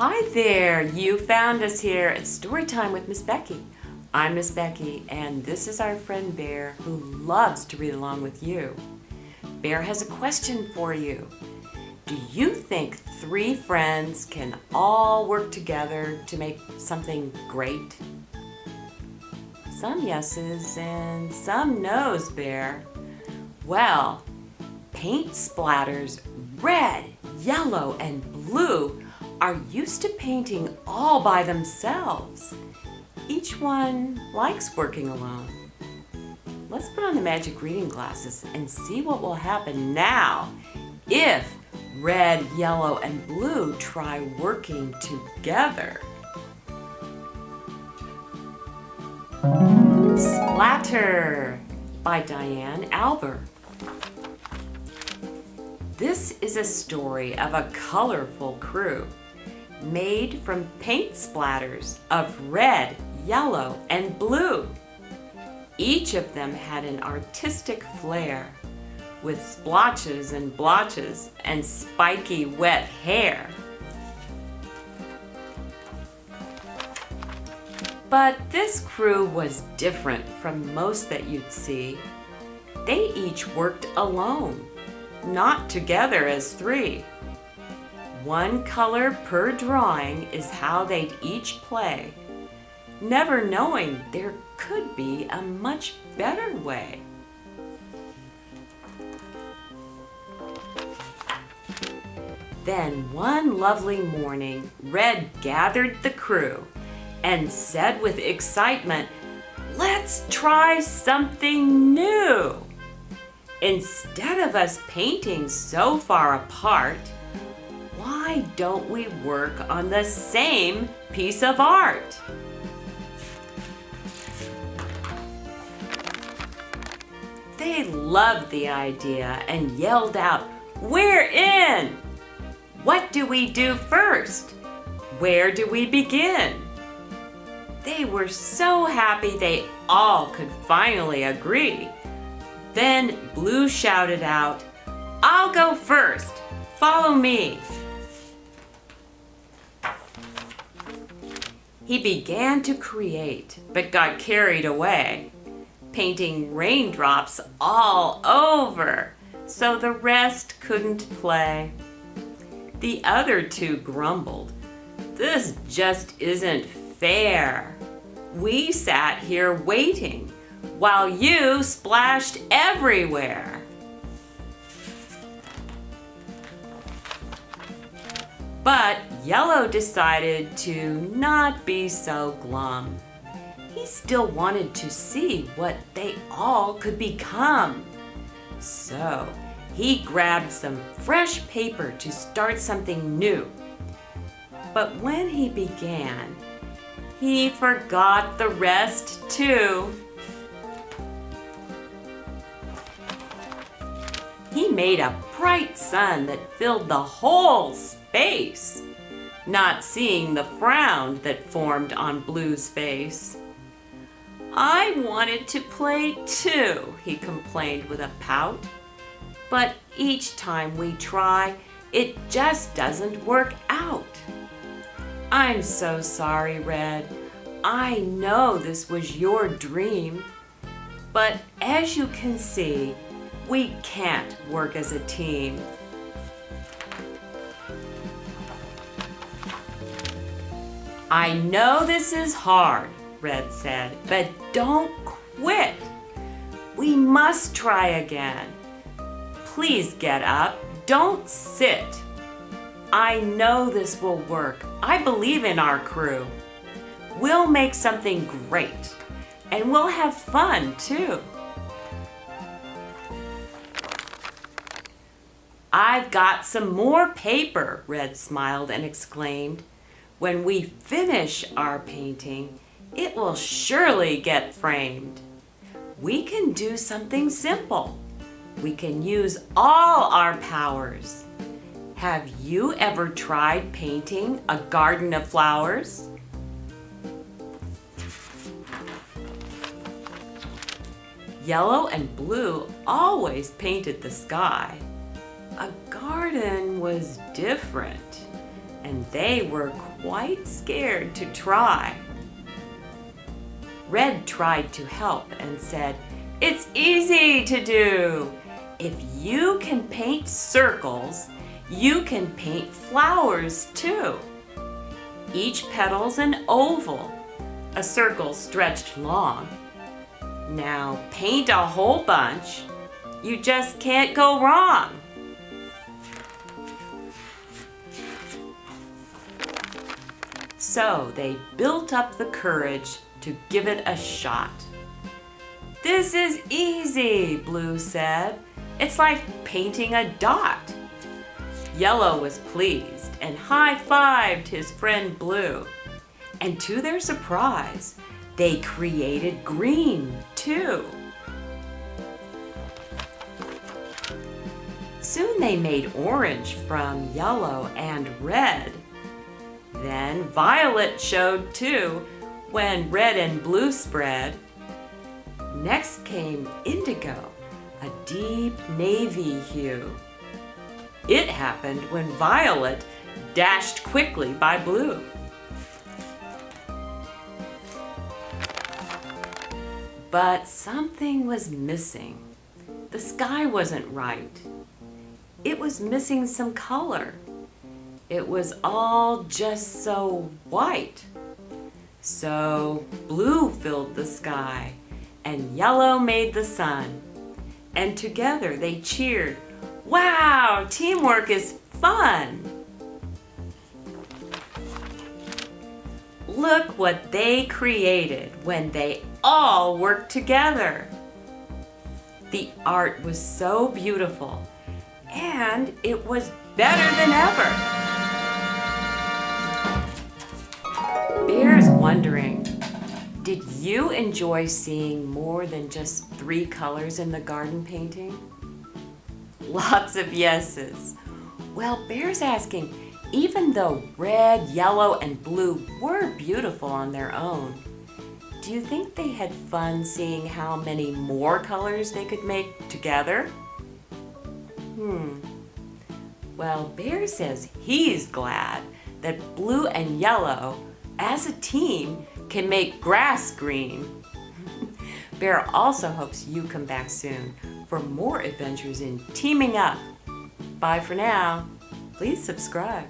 Hi there, you found us here at Storytime with Miss Becky. I'm Miss Becky and this is our friend Bear who loves to read along with you. Bear has a question for you. Do you think three friends can all work together to make something great? Some yeses and some noes, Bear. Well, paint splatters red, yellow, and blue are used to painting all by themselves. Each one likes working alone. Let's put on the magic reading glasses and see what will happen now if red, yellow, and blue try working together. Splatter by Diane Alber. This is a story of a colorful crew made from paint splatters of red, yellow, and blue. Each of them had an artistic flair with splotches and blotches and spiky wet hair. But this crew was different from most that you'd see. They each worked alone not together as three. One color per drawing is how they'd each play, never knowing there could be a much better way. Then one lovely morning, Red gathered the crew and said with excitement, let's try something new. Instead of us painting so far apart, don't we work on the same piece of art? They loved the idea and yelled out, We're in! What do we do first? Where do we begin? They were so happy they all could finally agree. Then Blue shouted out, I'll go first. Follow me. He began to create, but got carried away, painting raindrops all over, so the rest couldn't play. The other two grumbled, this just isn't fair. We sat here waiting while you splashed everywhere. But Yellow decided to not be so glum. He still wanted to see what they all could become. So he grabbed some fresh paper to start something new. But when he began, he forgot the rest too. He made a bright sun that filled the whole space, not seeing the frown that formed on Blue's face. I wanted to play too, he complained with a pout. But each time we try, it just doesn't work out. I'm so sorry, Red. I know this was your dream. But as you can see, we can't work as a team. I know this is hard, Red said, but don't quit. We must try again. Please get up. Don't sit. I know this will work. I believe in our crew. We'll make something great. And we'll have fun, too. I've got some more paper, Red smiled and exclaimed. When we finish our painting, it will surely get framed. We can do something simple. We can use all our powers. Have you ever tried painting a garden of flowers? Yellow and blue always painted the sky. A garden was different, and they were quite scared to try. Red tried to help and said, It's easy to do. If you can paint circles, you can paint flowers too. Each petal's an oval, a circle stretched long. Now paint a whole bunch. You just can't go wrong. So they built up the courage to give it a shot. This is easy, Blue said. It's like painting a dot. Yellow was pleased and high-fived his friend Blue. And to their surprise, they created green too. Soon they made orange from yellow and red. Then violet showed too, when red and blue spread. Next came indigo, a deep navy hue. It happened when violet dashed quickly by blue. But something was missing. The sky wasn't right. It was missing some color. It was all just so white. So blue filled the sky and yellow made the sun. And together they cheered, wow, teamwork is fun. Look what they created when they all worked together. The art was so beautiful and it was better than ever. Bear's wondering, did you enjoy seeing more than just three colors in the garden painting? Lots of yeses. Well, Bear's asking, even though red, yellow, and blue were beautiful on their own, do you think they had fun seeing how many more colors they could make together? Hmm. Well, Bear says he's glad that blue and yellow as a team, can make grass green. Bear also hopes you come back soon for more adventures in teaming up. Bye for now. Please subscribe.